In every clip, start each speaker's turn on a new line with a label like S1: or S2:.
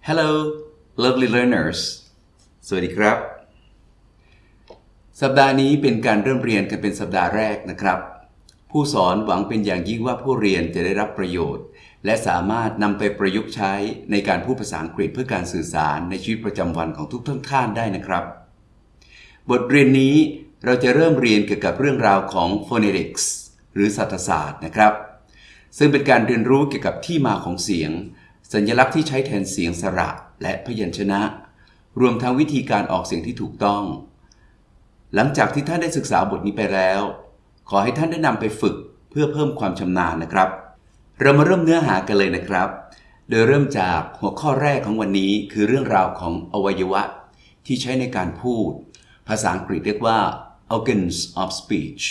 S1: Hello lovely learners สวัสดีครับ สัปดาห์นี้เป็นการเริ่มเรียนกันเป็นสัปดาห์แรกนะครับ ผู้สอนหวังเป็นอย่างยิ่งว่าผู้เรียนจะได้รับประโยชน์ และสามารถนำไปประยุกต์ใช้ในการพูดภาษาอังกฤษเพื่อการสื่อสารในชีวิตประจำวันของทุกท่านท่านได้นะครับ บทเรียนนี้เราจะเริ่มเรียนเกี่ยวกับเรื่องราวของ phonetics หรือสัตศาสตร์นะครับ ซึ่งเป็นการเรียนรู้เกี่ยวกับที่มาของเสียง สัญลักษณ์ที่ใช้แทนเสียงสระและพยัญชนะ รวมทั้งวิธีการออกเสียงที่ถูกต้อง หลังจากที่ท่านได้ศึกษาบทนี้ไปแล้ว ขอให้ท่านได้นำไปฝึกเพื่อเพิ่มความชำนาญนะครับ เรามาเริ่มเนื้อหากันเลยนะครับ โดยเริ่มจากหัวข้อแรกของวันนี้คือเรื่องราวของอวัยวะ ที่ใช้ในการพูด ภาษาอังกฤษเรียกว่า organs of speech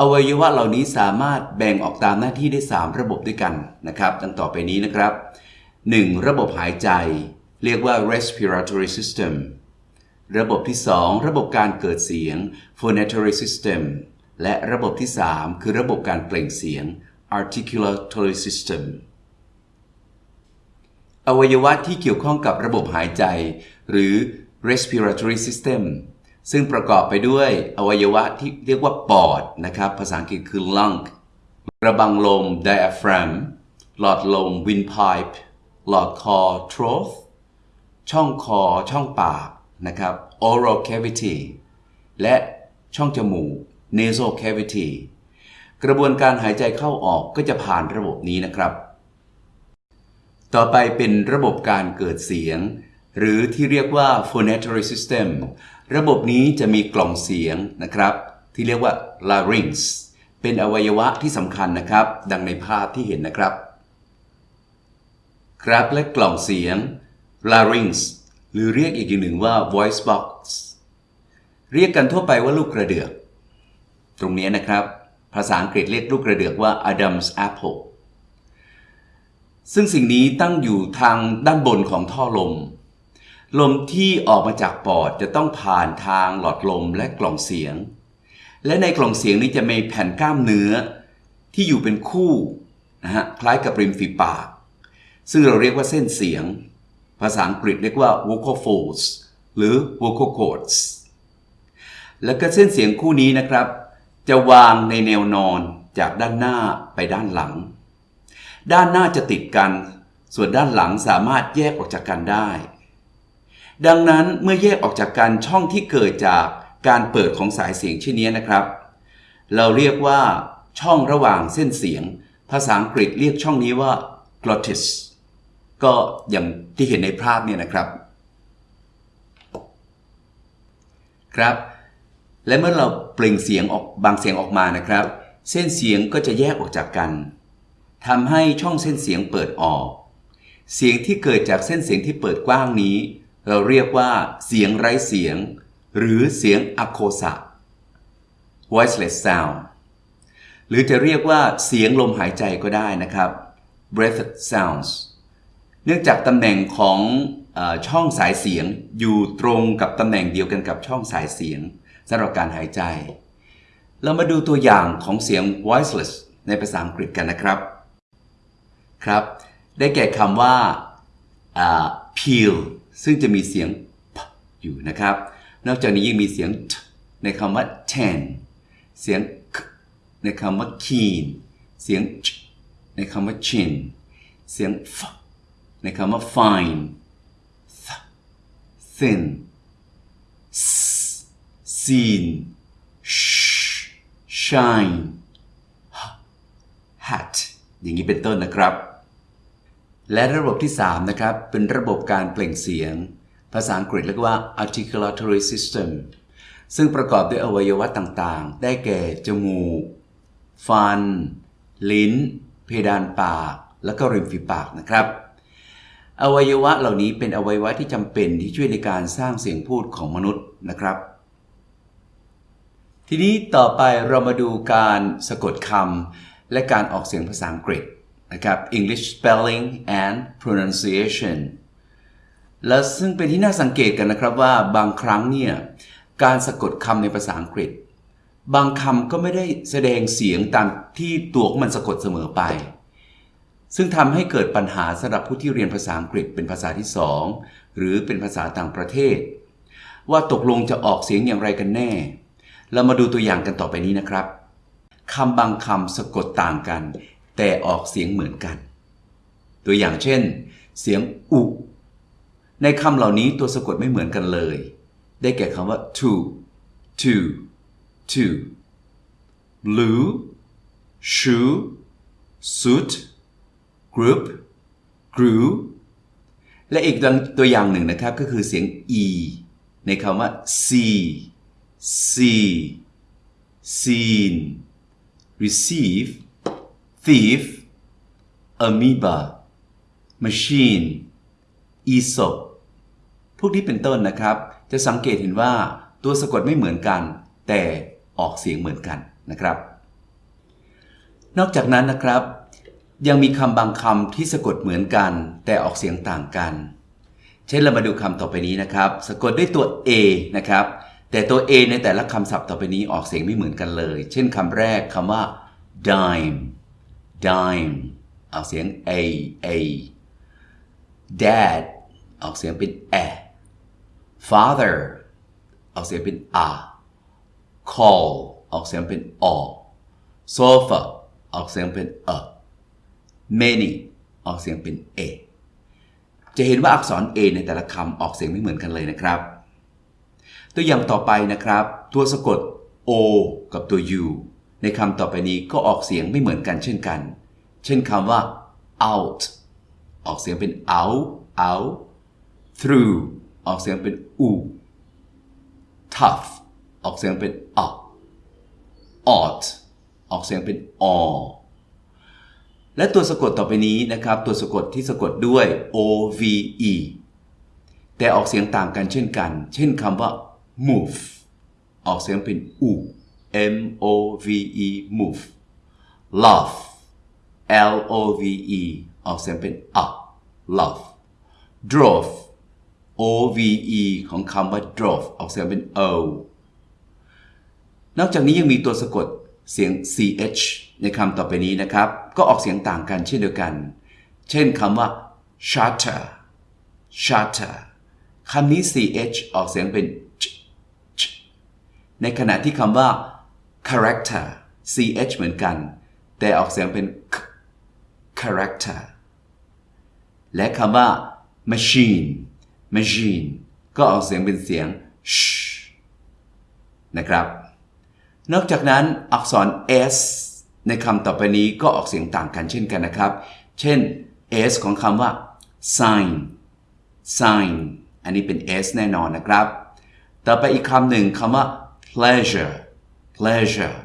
S1: อวัยวะเหล่านี้สามารถแบ่งออกตามหน้าที่ได้ 3 ระบบด้วยกันนะครับ ดังต่อไปนี้นะครับ 1. ระบบหายใจ เรียกว่า respiratory system ระบบที่ 2 ระบบการเกิดเสียง phonatory system และระบบที่ 3 คือระบบการเปล่งเสียง articulatory system อวัยวะที่เกี่ยวข้องกับระบบหายใจ หรือ respiratory system ซึ่งประกอบไปด้วยอวัยวะที่เรียกว่าปอดนะครับ ภาษาอังกฤษคือ lung ระบังลม diaphragm หลอดลม windpipe หลอดคอ throat ช่องคอช่องปากนะครับ oral cavity และช่องจมูก nasal cavity กระบวนการหายใจเข้าออกก็จะผ่านระบบนี้นะครับ ต่อไปเป็นระบบการเกิดเสียง หรือที่เรียกว่า phonatory system ระบบนี้จะมีกล่องเสียงนะครับ ที่เรียกว่า larynx เป็นอวัยวะที่สำคัญนะครับ ดังในภาพที่เห็นนะครับ ครับและกล่องเสียง larynx หรือเรียกอีกอย่างหนึ่งว่า voice box เรียกกันทั่วไปว่าลูกกระเดือก ตรงนี้นะครับ ภาษาอังกฤษเรียกลูกกระเดือกว่า Adam's apple ซึ่งสิ่งนี้ตั้งอยู่ทางด้านบนของท่อลม ลมที่ออกมาจากปอดจะต้องผ่านทางหลอดลมและกล่องเสียง และในกล่องเสียงนี้จะมีแผ่นกล้ามเนื้อ ที่อยู่เป็นคู่นะฮะคล้ายกับริมฝีปาก ซึ่งเราเรียกว่าเส้นเสียง ภาษาอังกฤษเรียกว่า vocal folds หรือ vocal cords แล้วก็เส้นเสียงคู่นี้นะครับ จะวางในแนวนอนจากด้านหน้าไปด้านหลัง ด้านหน้าจะติดกัน ส่วนด้านหลังสามารถแยกออกจากกันได้ ดังนั้นเมื่อแยกออกจากกันช่องที่เกิดจากการเปิดของสายเสียงเช่นนี้นะครับ เราเรียกว่าช่องระหว่างเส้นเสียง ภาษาอังกฤษเรียกช่องนี้ว่า glottis ก็อย่างที่เห็นในภาพเนี่ยนะครับ ครับ และเมื่อเราเปล่งเสียงออกบางเสียงออกมานะครับ เส้นเสียงก็จะแยกออกจากกันทำให้ช่องเส้นเสียงเปิดออก เสียงที่เกิดจากเส้นเสียงที่เปิดกว้างนี้ เราเรียกว่าเสียงไร้เสียง หรือเสียงอะโคสะ voiceless sound หรือจะเรียกว่าเสียงลมหายใจก็ได้นะครับ breath sounds เนื่องจากตำแหน่งของอช่องสายเสียงอยู่ตรงกับตำแหน่งเดียวกันกับช่องสายเสียงสำหรับการหายใจ เรามาดูตัวอย่างของเสียง voiceless ในภาษาอังกฤษกันนะครับครับ ได้แก่คำว่า peel ซึ่งจะมีเสียง p อยู่นะครับ นอกจากนี้ยังมีเสียง t ในคำว่า ten เสียง k ในคำว่า keen เสียง ch ในคำว่า chin เสียง f ในคำว่า fine th thin s seen sh shine h hat อย่างนี้เป็นต้นนะครับ และระบบที่ 3 นะครับ เป็นระบบการเปล่งเสียง ภาษาอังกฤษเรียกว่า articulatory system ซึ่งประกอบด้วยอวัยวะต่างๆ ได้แก่ จมูก ฟัน ลิ้น เพดานปาก และก็ริมฝีปากนะครับ อวัยวะเหล่านี้เป็นอวัยวะที่จำเป็นที่ช่วยในการสร้างเสียงพูดของมนุษย์นะครับ ทีนี้ต่อไปเรามาดูการสะกดคำและการออกเสียงภาษาอังกฤษนะครับ English spelling and pronunciation และซึ่งเป็นที่น่าสังเกตกันนะครับว่าบางครั้งเนี่ยการสะกดคำในภาษาอังกฤษ บางคำก็ไม่ได้แสดงเสียงตามที่ตัวของมันสะกดเสมอไป ซึ่งทำให้เกิดปัญหาสำหรับผู้ที่เรียนภาษาอังกฤษเป็นภาษาที่สองหรือเป็นภาษาต่างประเทศ ว่าตกลงจะออกเสียงอย่างไรกันแน่ เรามาดูตัวอย่างกันต่อไปนี้นะครับคำบางคำสะกดต่างกัน แต่ออกเสียงเหมือนกัน ตัวอย่างเช่น เสียงอุในคำเหล่านี้ตัวสะกดไม่เหมือนกันเลย ได้แก่คำว่า to to to blue shoe suit group grew และอีกตัวอย่างหนึ่งนะครับก็คือเสียง e ในคำว่า see see seen receive thief amoeba machine aesop พวกนี้เป็นต้นนะครับ จะสังเกตเห็นว่าตัวสะกดไม่เหมือนกัน แต่ออกเสียงเหมือนกันนะครับ นอกจากนั้นนะครับ ยังมีคำบางคำที่สะกดเหมือนกัน แต่ออกเสียงต่างกัน เช่นเรามาดูคำต่อไปนี้นะครับ สะกดด้วยตัว a นะครับ แต่ตัว a ในแต่ละคำศัพท์ต่อไปนี้ออกเสียงไม่เหมือนกันเลย เช่นคำแรกคำว่า dime dime ออกเสียง a a dad ออกเสียงเป็น a father ออกเสียงเป็น a call ออกเสียงเป็นอ sofa ออกเสียงเป็น a many ออกเสียงเป็น a จะเห็นว่าอักษร a ในแต่ละคำออกเสียงไม่เหมือนกันเลยนะครับ ตัวอย่างต่อไปนะครับ ตัวสะกด o กับตัว u ในคำต่อไปนี้ก็ออกเสียงไม่เหมือนกันเช่นกัน เช่นคำว่า out ออกเสียงเป็น out out through ออกเสียงเป็น u tough ออกเสียงเป็น a ought ออกเสียงเป็นอ และตัวสะกดต่อไปนี้นะครับ ตัวสะกดที่สะกดด้วย o v e แต่ออกเสียงต่างกันเช่นกัน เช่นคำว่า move ออกเสียงเป็น u m o v e move love l o v e ออกเสียงเป็น a love drove o v e ของคำว่า drove ออกเสียงเป็น o นอกจากนี้ยังมีตัวสะกด เสียง ch ในคำต่อไปนี้นะครับ ก็ออกเสียงต่างกันเช่นเดียวกัน เช่นคำว่า shutter shutter คำนี้ ch ออกเสียงเป็น ch ในขณะที่คำว่า character ch เหมือนกัน แต่ออกเสียงเป็น k character และคำว่า machine machine ก็ออกเสียงเป็นเสียง sh นะครับ นอกจากนั้นอักษร s ในคำต่อไปนี้ก็ออกเสียงต่างกันเช่นกันนะครับ เช่น s ของคำว่า sign sign อันนี้เป็น s แน่นอนนะครับ ต่อไปอีกคำหนึ่งคำว่า pleasure pleasure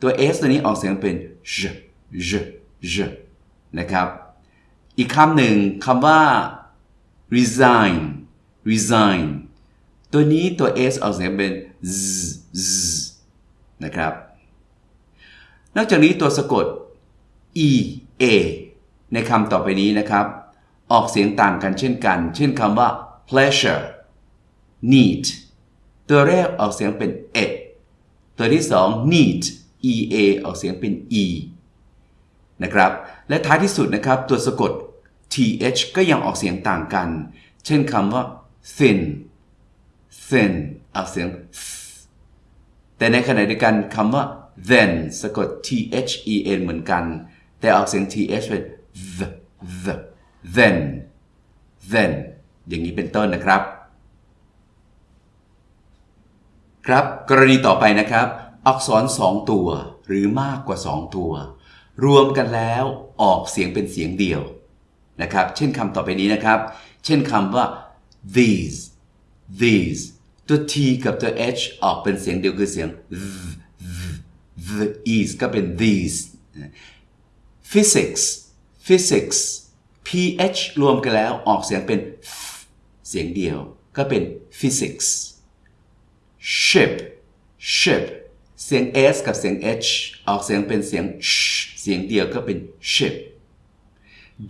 S1: ตัว s ตัวนี้ออกเสียงเป็น j j j นะครับ อีกคำหนึ่งคำว่า resign resign ตัวนี้ตัว s ออกเสียงเป็น z z นะครับ นอกจากนี้ตัวสะกด e a ในคำต่อไปนี้นะครับ ออกเสียงต่างกันเช่นกัน เช่นคำว่า pleasure neat ตัวแรกออกเสียงเป็น e ตัวที่สอง neat e a ออกเสียงเป็น e นะครับ และท้ายที่สุดนะครับตัวสะกด th ก็ยังออกเสียงต่างกัน เช่นคำว่า thin thin ออกเสียง แต่ในขณะเดียวกันคำว่า then สะกด t h e n เหมือนกัน แต่ออกเสียง th เป็น the the then then อย่างนี้เป็นต้นนะครับ ครับ กรณีต่อไปนะครับ อักษรสองตัวหรือมากกว่าสองตัว รวมกันแล้วออกเสียงเป็นเสียงเดียวนะครับ เช่นคำต่อไปนี้นะครับ เช่นคำว่า these these ตัว t กับตัว h ออกเป็นเสียงเดียวคือเสียง the is ก็เป็น these physics physics ph รวมกันแล้วออกเสียงเป็น เสียงเดียวก็เป็น physics ship ship เสียง s กับเสียง h ออกเสียงเป็นเสียง เสียงเดียวก็เป็น ship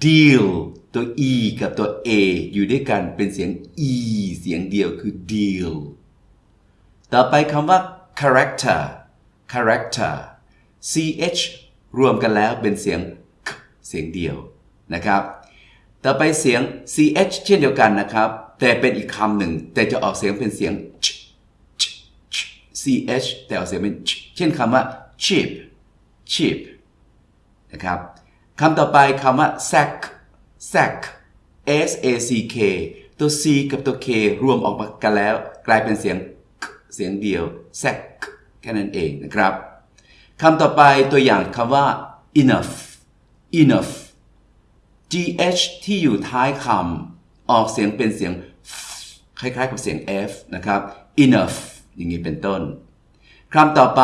S1: deal ตัว e กับตัว a อยู่ด้วยกันเป็นเสียง e เสียงเดียวคือ deal ต่อไปคำว่า character character ch รวมกันแล้วเป็นเสียง k เสียงเดียวนะครับ ต่อไปเสียง ch เช่นเดียวกันนะครับ แต่เป็นอีกคำหนึ่ง แต่จะออกเสียงเป็นเสียง ch ch ch ch แต่ออกเสียงเป็น ch เช่นคำว่า cheap cheap นะครับ คำต่อไปคำว่า sack sack s a c k ตัว c กับตัว k รวมออกมากันแล้ว กลายเป็นเสียง k เสียงเดียว sack แค่นั้นเองนะครับคำต่อไปตัวอย่างคำว่า enough enough gh ที่อยู่ท้ายคำออกเสียงเป็นเสียง คล้ายๆกับเสียง f นะครับ enough อย่างนี้เป็นต้นคำต่อไป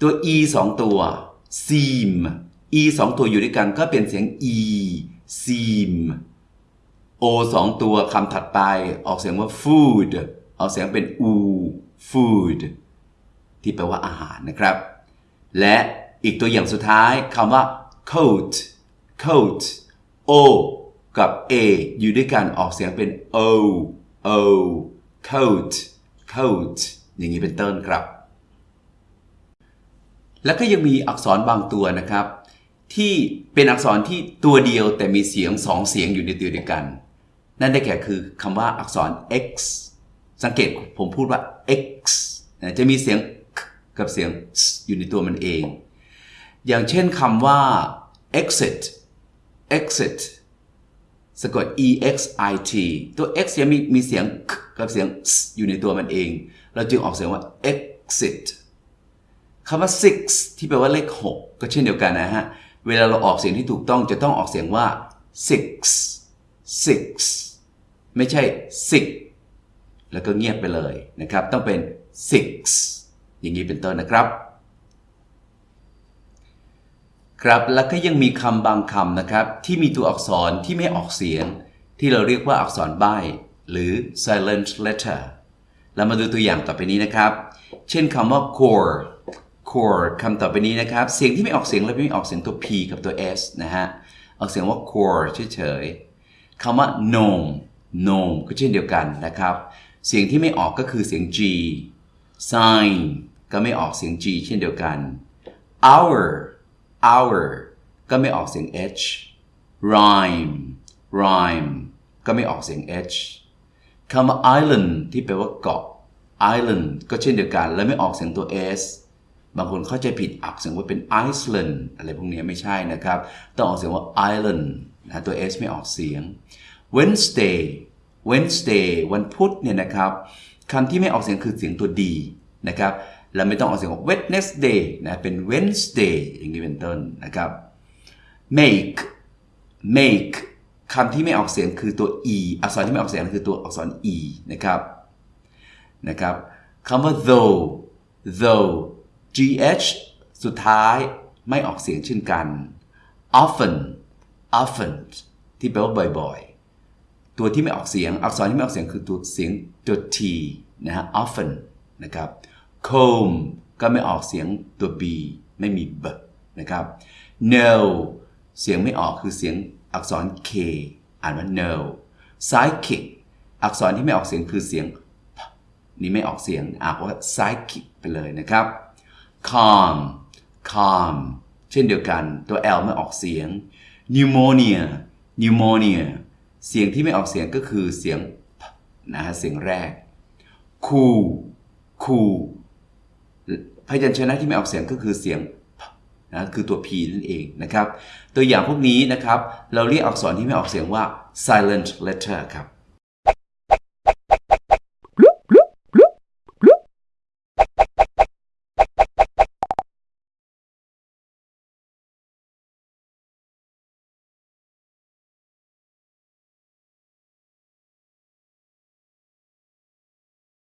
S1: ตัว e สองตัว seem e สองตัวอยู่ด้วยกันก็เป็นเสียง e seem o สองตัวคำถัดไปออกเสียงว่า food ออกเสียงเป็น u food ที่แปลว่าอาหารนะครับ และอีกตัวอย่างสุดท้ายคำว่า coat coat o กับ a อยู่ด้วยกันออกเสียงเป็น o o coat coat อย่างนี้เป็นต้นครับ แล้วก็ยังมีอักษรบางตัวนะครับ ที่เป็นอักษรที่ตัวเดียวแต่มีเสียงสองเสียงอยู่ในตัวเดียวกัน นั่นได้แก่คือคำว่าอักษร x สังเกตผมพูดว่า x จะมีเสียงกับเสียงอยู่ในตัวมันเอง อย่างเช่นคำว่า exit exit สะกด e x i t ตัว x ยังมีมีเสียงกับเสียงอยู่ในตัวมันเอง เราจึงออกเสียงว่า exit คำว่า six ที่แปลว่าเลข 6 ก็เช่นเดียวกันนะฮะ เวลาเราออกเสียงที่ถูกต้องจะต้องออกเสียงว่า six six ไม่ใช่ six แล้วก็เงียบไปเลยนะครับ ต้องเป็น six อย่างนี้เป็นต้นนะครับ ครับแล้วก็ยังมีคำบางคำนะครับ ที่มีตัวอักษรที่ไม่ออกเสียง ที่เราเรียกว่าอักษรใบ้หรือ silent letter เรามาดูตัวอย่างต่อไปนี้นะครับ เช่นคำว่า core core คำต่อไปนี้นะครับ เสียงที่ไม่ออกเสียงและไม่ออกเสียงตัว p กับตัว s นะฮะ ออกเสียงว่า core เฉยๆคำว่า gnome gnome ก็เช่นเดียวกันนะครับ เสียงที่ไม่ออกก็คือเสียง g sign ก็ไม่ออกเสียง g เช่นเดียวกัน hour hour ก็ไม่ออกเสียง h rhyme rhyme ก็ไม่ออกเสียง h คำว่า island ที่แปลว่าเกาะ island ก็เช่นเดียวกัน และไม่ออกเสียงตัว s บางคนเข้าใจผิดอักเสียงว่าเป็น Iceland อะไรพวกนี้ไม่ใช่นะครับ ต้องออกเสียงว่า island นะตัว s ไม่ออกเสียง Wednesday Wednesday วันพุธเนี่ยนะครับคำที่ไม่ออกเสียงคือเสียงตัว d นะครับและไม่ต้องออกเสียงว่า Wednesday นะเป็น Wednesday อย่างนี้เป็นต้นนะครับ make make คำที่ไม่ออกเสียงคือตัว e อักษรที่ไม่ออกเสียงคือตัวอักษร e นะครับนะครับคำว่า though though gh สุดท้ายไม่ออกเสียงเช่นกัน often often ที่แปลว่าบ่อยๆ ตัวที่ไม่ออกเสียง อักษรที่ไม่ออกเสียงคือตัวเสียงตัว t นะฮะ often นะครับ comb ก็ไม่ออกเสียงตัว b ไม่มี b นะครับ no เสียงไม่ออกคือเสียงอักษร k อ่านว่า no psychic อักษรที่ไม่ออกเสียงคือเสียง p นี่ไม่ออกเสียงอ่านว่า psychic ไปเลยนะครับ calm calm เช่นเดียวกันตัว L ไม่ออกเสียง pneumonia pneumonia เสียงที่ไม่ออกเสียงก็คือเสียงนะฮะเสียงแรก cool cool พยัญชนะที่ไม่ออกเสียงก็คือเสียงนะคือตัว p นั่นเองนะครับ ตัวอย่างพวกนี้นะครับ เราเรียกอักษรที่ไม่ออกเสียงว่า silent letter ครับ